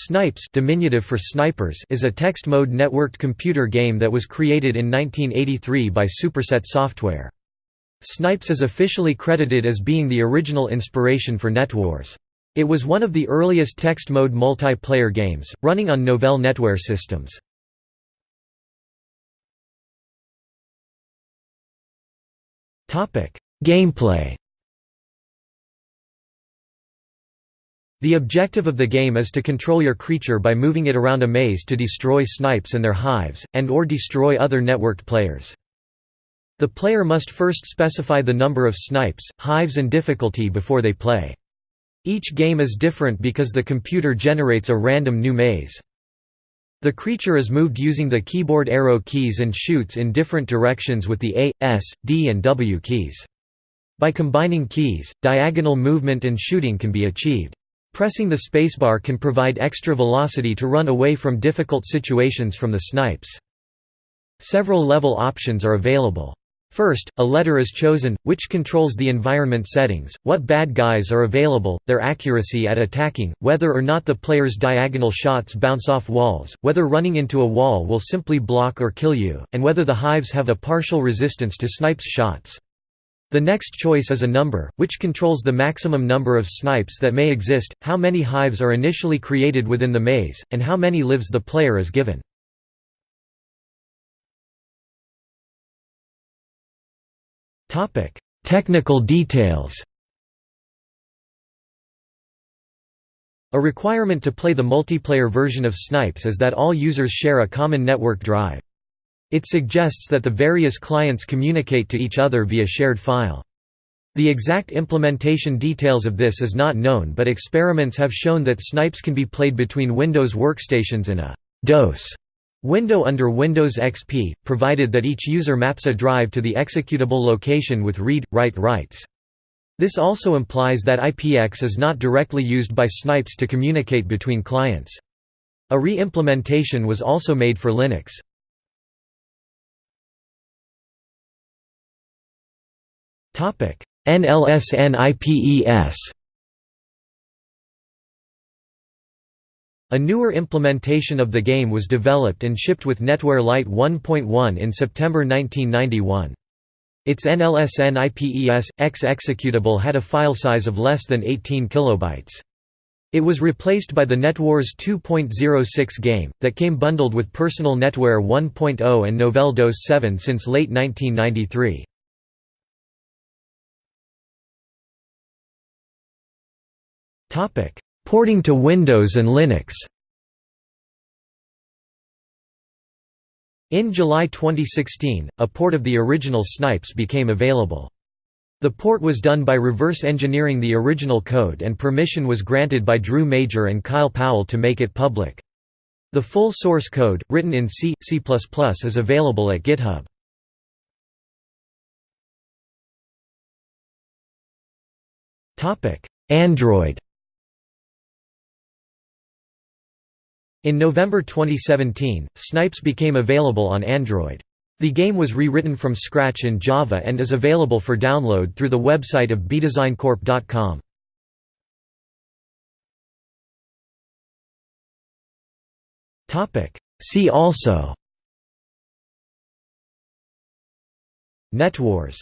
Snipes diminutive for snipers is a text-mode networked computer game that was created in 1983 by Superset Software. Snipes is officially credited as being the original inspiration for NetWars. It was one of the earliest text-mode multiplayer games, running on Novell NetWare systems. Gameplay The objective of the game is to control your creature by moving it around a maze to destroy snipes and their hives, and or destroy other networked players. The player must first specify the number of snipes, hives and difficulty before they play. Each game is different because the computer generates a random new maze. The creature is moved using the keyboard arrow keys and shoots in different directions with the A, S, D and W keys. By combining keys, diagonal movement and shooting can be achieved. Pressing the spacebar can provide extra velocity to run away from difficult situations from the snipes. Several level options are available. First, a letter is chosen, which controls the environment settings, what bad guys are available, their accuracy at attacking, whether or not the player's diagonal shots bounce off walls, whether running into a wall will simply block or kill you, and whether the hives have a partial resistance to snipes' shots. The next choice is a number, which controls the maximum number of snipes that may exist, how many hives are initially created within the maze, and how many lives the player is given. Technical details A requirement to play the multiplayer version of Snipes is that all users share a common network drive. It suggests that the various clients communicate to each other via shared file. The exact implementation details of this is not known but experiments have shown that Snipes can be played between Windows workstations in a DOS window under Windows XP, provided that each user maps a drive to the executable location with read-write rights. This also implies that IPX is not directly used by Snipes to communicate between clients. A re-implementation was also made for Linux. NLSNIPES A newer implementation of the game was developed and shipped with NetWare Lite 1.1 in September 1991. Its NLSNIPES X executable had a file size of less than 18 kilobytes. It was replaced by the NetWars 2.06 game, that came bundled with Personal NetWare 1.0 and Novell DOS 7 since late 1993. Porting to Windows and Linux In July 2016, a port of the original Snipes became available. The port was done by reverse engineering the original code and permission was granted by Drew Major and Kyle Powell to make it public. The full source code, written in C, C++ is available at GitHub. Android In November 2017, Snipes became available on Android. The game was rewritten from scratch in Java and is available for download through the website of bdesigncorp.com. See also NetWars